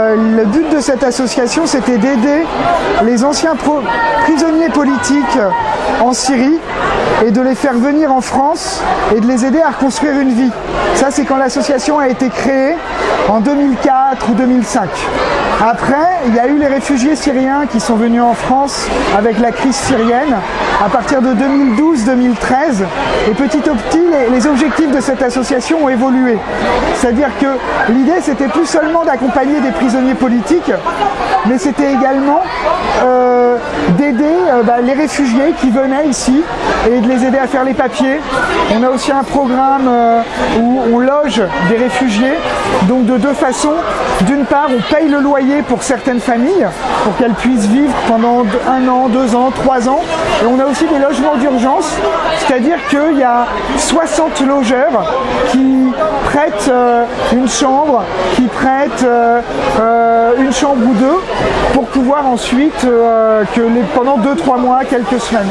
Le but de cette association, c'était d'aider les anciens prisonniers politiques en Syrie et de les faire venir en France et de les aider à reconstruire une vie. C'est quand l'association a été créée en 2004 ou 2005. Après, il y a eu les réfugiés syriens qui sont venus en France avec la crise syrienne à partir de 2012-2013. Et petit à petit, les, objectifs de cette association ont évolué. C'est-à-dire que l'idée, c'était plus seulement d'accompagner des prisonniers politiques, mais c'était également euh, d'aider euh, bah, les réfugiés qui venaient ici et de les aider à faire les papiers. On a aussi un programme euh, où on loge des réfugiés, donc de deux façons. D'une part, on paye le loyer pour certaines familles, pour qu'elles puissent vivre pendant un an, deux ans, trois ans. Et on a aussi des logements d'urgence, c'est-à-dire qu'il y a 60 logeurs qui euh, une chambre, qui prêtent euh, euh, une chambre ou deux, pour pouvoir ensuite, que les, pendant deux, trois mois, quelques semaines.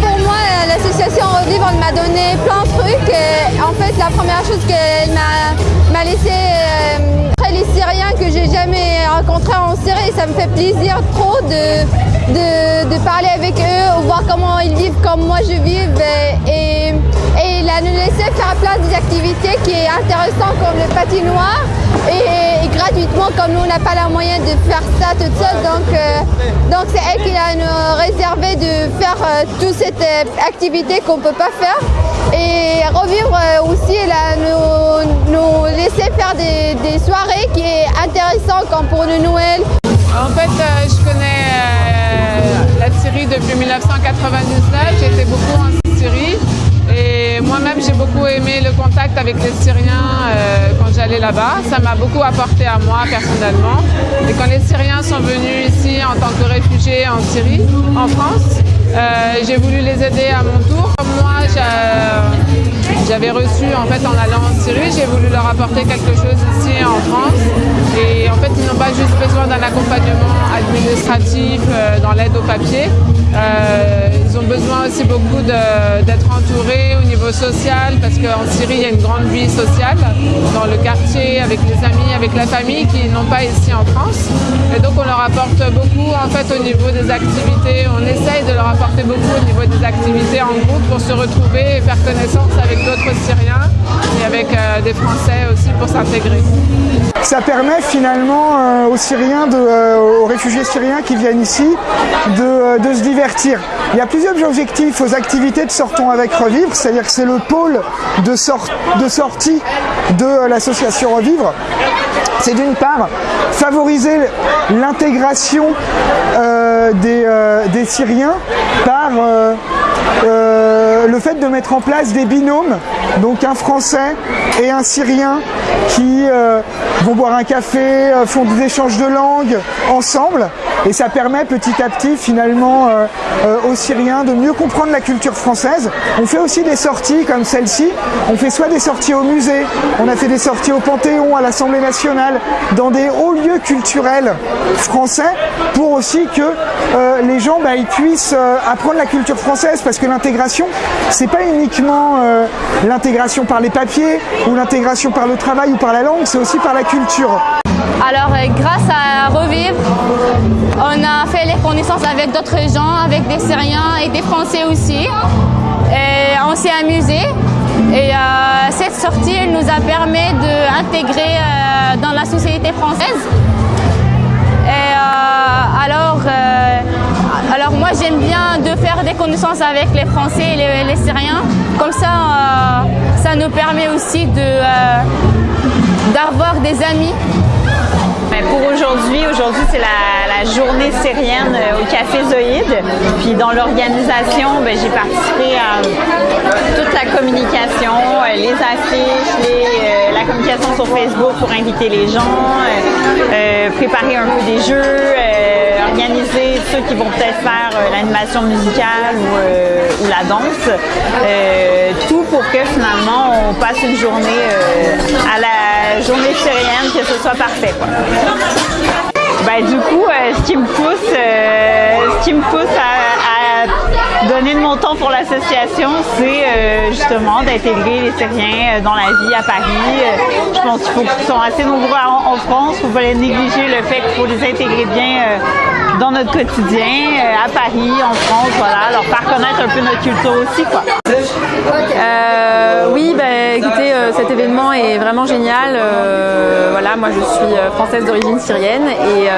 pour moi, l'association Revivre m'a donné plein de trucs. Et en fait, la première chose qu'elle m'a laissé les Syriens que j'ai jamais rencontrés en Syrie, ça me fait plaisir trop de, de, parler avec eux, voir comment ils vivent comme moi je vis et, et, a nous laisser faire plein d'activités qui est intéressant comme le patinoire. Et, gratuitement comme nous on n'a pas la moyen de faire ça toute seule. Donc euh, donc c'est elle qui a nous réservé de faire euh, toute cette euh, activité qu'on ne peut pas faire. Et revivre aussi là, nous, nous laisser faire des, des soirées qui est intéressant comme pour le Noël. En fait, je connais la Syrie depuis 1999, j'étais beaucoup avec les Syriens euh, quand j'allais là-bas. Ça m'a beaucoup apporté à moi personnellement. Et quand les Syriens sont venus ici en tant que réfugiés en Syrie, en France, euh, j'ai voulu les aider à mon tour. Moi, j'avais reçu en fait en allant en Syrie, j'ai voulu leur apporter quelque chose ici en France. Et en fait, ils n'ont pas juste besoin d'un accompagnement administratif euh, dans l'aide au papier. Ils ont besoin aussi beaucoup d'être entourés au niveau social parce qu'en Syrie, il y a une grande vie sociale dans le quartier, avec les amis, avec la famille qui n'ont pas ici en France. Et donc, on leur apporte beaucoup en fait au niveau des activités. On essaye de leur apporter beaucoup au niveau des activités en groupe pour se retrouver et faire connaissance avec d'autres Syriens et avec euh, des Français aussi pour s'intégrer. Ça permet finalement euh, aux Syriens, euh, aux réfugiés syriens qui viennent ici, de, de se divertir. Il y a plusieurs objectifs aux activités de Sortons avec Revivre, c'est-à-dire que c'est le pôle de, de sortie de l'association Revivre. C'est d'une part favoriser l'intégration euh, euh, des, Syriens par euh, le fait de mettre en place des binômes, donc un Français et un Syrien qui vont boire un café, font des échanges de langue ensemble, et ça permet petit à petit finalement aux Syriens de mieux comprendre la culture française. On fait aussi des sorties comme celle-ci, on fait soit des sorties au musée, on a fait des sorties au Panthéon, à l'Assemblée nationale, dans des hauts lieux culturels français, pour aussi que euh, les gens bah, ils puissent euh, apprendre la culture française, parce que l'intégration, c'est pas uniquement euh, l'intégration par les papiers, ou l'intégration par le travail ou par la langue, c'est aussi par la culture. Alors, grâce à Revivre, fait les connaissances avec d'autres gens, avec des Syriens et des Français aussi. On s'est amusé. Et euh, cette sortie elle nous a permis d'intégrer euh, dans la société française. Euh, alors, alors moi j'aime bien de faire des connaissances avec les Français et les, Syriens. Comme ça, ça nous permet aussi d'avoir des amis pour aujourd'hui, aujourd'hui c'est la, journée syrienne euh, au Café Zoïde. Puis dans l'organisation, ben, j'ai participé à toute la communication, euh, les affiches, euh, la communication sur Facebook pour inviter les gens, préparer un peu des jeux, organiser ceux qui vont peut-être faire l'animation musicale ou, la danse. tout pour que finalement on passe une journée à la journée syrienne, que ce soit parfait. Bah, du coup, euh, ce qui me pousse, euh, ce qui me pousse à, a donné de mon temps pour l'association, c'est justement d'intégrer les Syriens dans la vie à Paris. je pense qu'ils sont assez nombreux en, France. Il ne faut les négliger le fait qu'il faut les intégrer bien dans notre quotidien, à Paris, en France, voilà, leur faire connaître un peu notre culture aussi. Quoi. oui, ben, écoutez, cet événement est vraiment génial. Moi je suis française d'origine syrienne et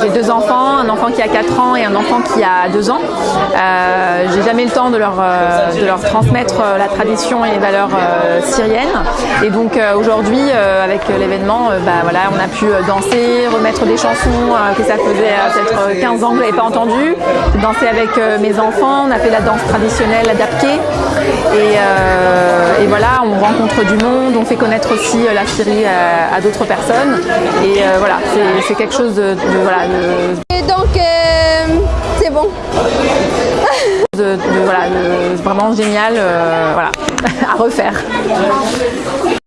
j'ai deux enfants, un enfant qui a 4 ans et un enfant qui a 2 ans. Euh, j'ai jamais le temps de leur, transmettre la tradition et les valeurs syriennes. Et donc aujourd'hui, avec l'événement, bah, voilà, on a pu danser, remettre des chansons que ça faisait peut-être 15 ans que je pas entendu. Danser avec mes enfants, on a fait la danse traditionnelle adaptée. Et, et, voilà, on rencontre du monde, on fait connaître aussi la Syrie à, d'autres personnes. Et voilà, c'est quelque chose de, voilà, Et donc, c'est bon. de, voilà, vraiment génial, voilà, à refaire.